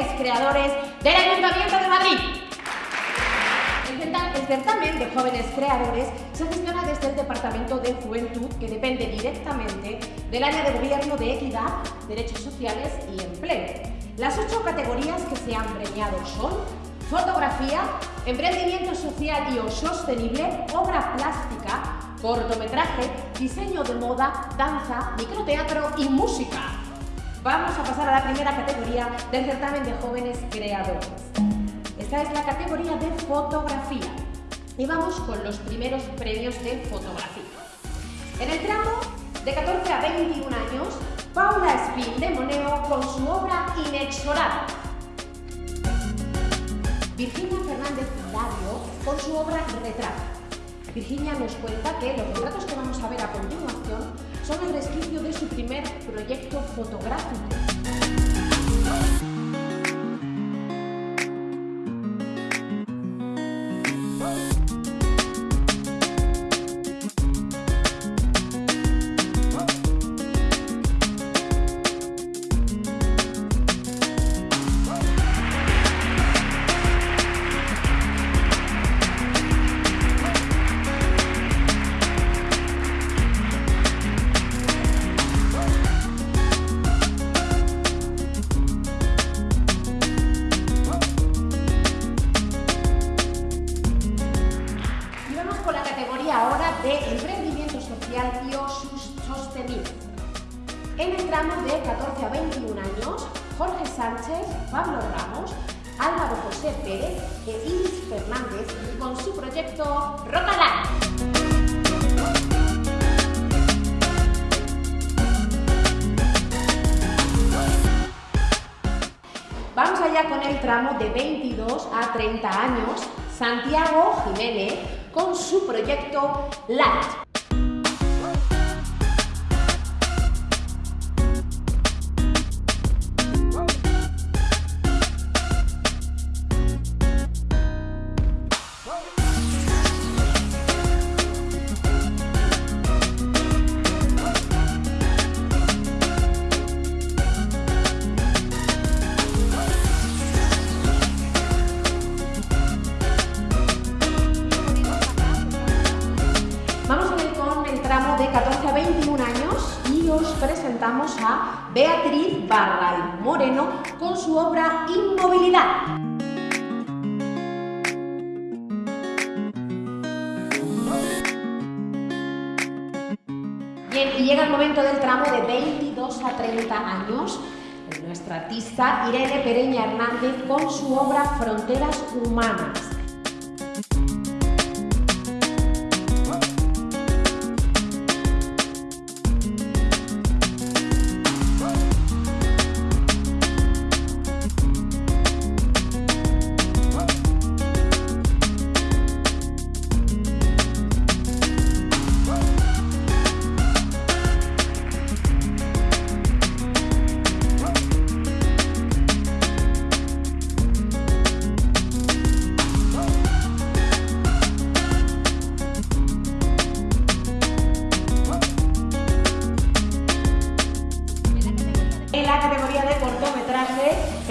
jóvenes creadores del Ayuntamiento de Madrid. El certamen de jóvenes creadores se gestiona desde el Departamento de Juventud, que depende directamente del área de gobierno de equidad, derechos sociales y empleo. Las ocho categorías que se han premiado son fotografía, emprendimiento social y o sostenible, obra plástica, cortometraje, diseño de moda, danza, microteatro y música. Vamos a pasar a la primera categoría del certamen de jóvenes creadores. Esta es la categoría de fotografía. Y vamos con los primeros premios de fotografía. En el tramo de 14 a 21 años, Paula Espín de Moneo con su obra Inexorable. Virginia Fernández Dario con su obra Retrato. Virginia nos cuenta que los retratos que vamos a ver a continuación son el resquicio de su primer proyecto fotográfico. En el tramo de 14 a 21 años, Jorge Sánchez, Pablo Ramos, Álvaro José Pérez e Iris Fernández con su proyecto Rocalán. Vamos allá con el tramo de 22 a 30 años, Santiago Jiménez con su proyecto Light. Barral Moreno con su obra Inmovilidad. Bien, y llega el momento del tramo de 22 a 30 años. Nuestra artista Irene Pereña Hernández con su obra Fronteras Humanas.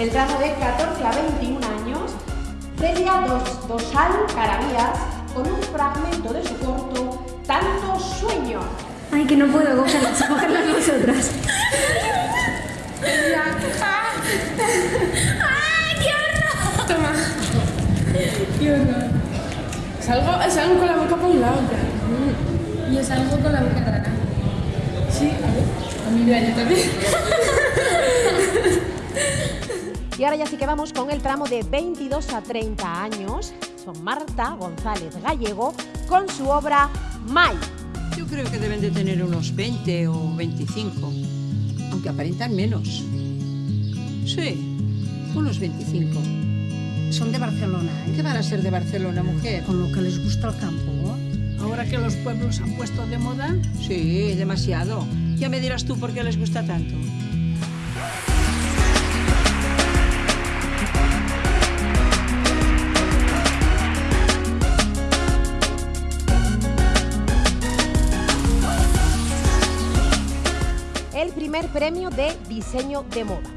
El tramo de 14 a 21 años, Celia Dos, Dosal Caravías, con un fragmento de su corto Tanto Sueño. Ay, que no puedo cogerlas, cogerlas nosotras. ¡Ay, qué horror! Toma. Qué horror. Salgo, salgo con la boca por un lado. Yo salgo con la boca rara. Sí, a ver. A mí yo también. Y ahora ya sí que vamos con el tramo de 22 a 30 años. Son Marta González Gallego con su obra Mai. Yo creo que deben de tener unos 20 o 25, aunque aparentan menos. Sí, unos 25. Son de Barcelona, ¿eh? ¿Qué van a ser de Barcelona, mujer? Con lo que les gusta el campo. Ahora que los pueblos han puesto de moda. Sí, demasiado. Ya me dirás tú por qué les gusta tanto. El primer premio de diseño de moda.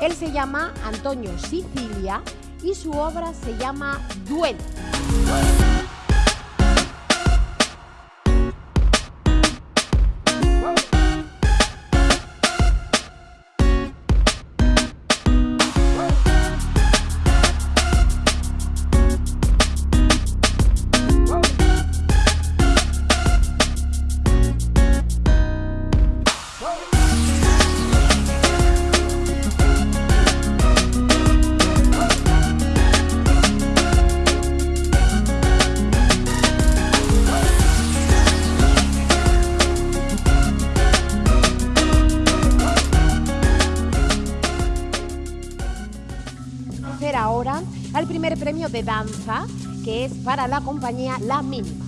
Él se llama Antonio Sicilia y su obra se llama Duelo. Danza, que es para la compañía La Mínima.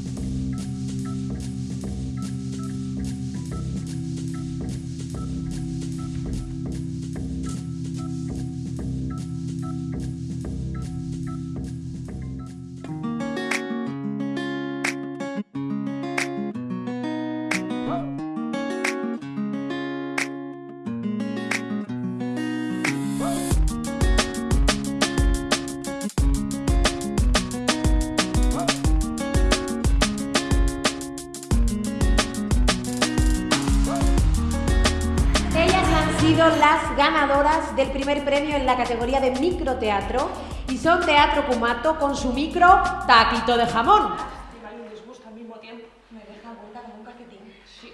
Sido las ganadoras del primer premio en la categoría de microteatro y son Teatro Cumato con su micro Taquito de Jamón. Rival y un disgusto al mismo tiempo. Me deja vuelta como un calcetín. Sí.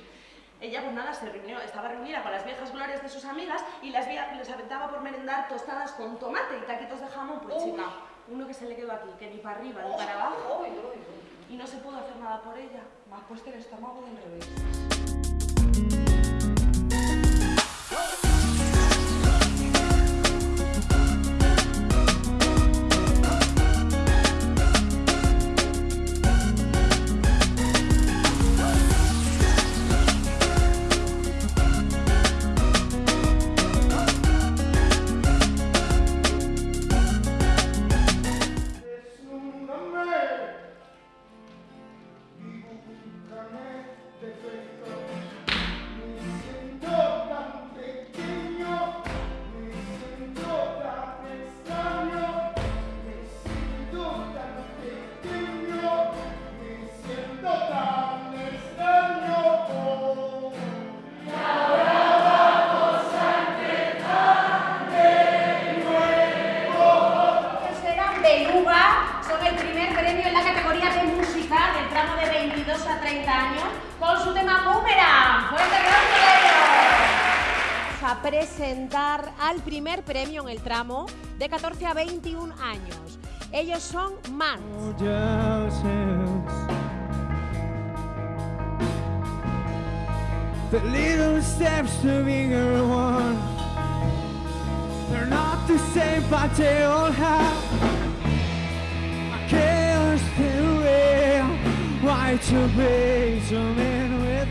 Ella, pues nada, se reunió, estaba reunida con las viejas glorias de sus amigas y las les aventaba por merendar tostadas con tomate y taquitos de jamón. Pues chica, uno que se le quedó aquí, que ni para arriba ni para abajo. Y no se pudo hacer nada por ella. Más puesto el estómago del revés. Presentar al primer premio en el tramo de 14 a 21 años. Ellos son Man. The little steps to bigger one. They're not the same, but they all have a chaos to real. Why to be so men with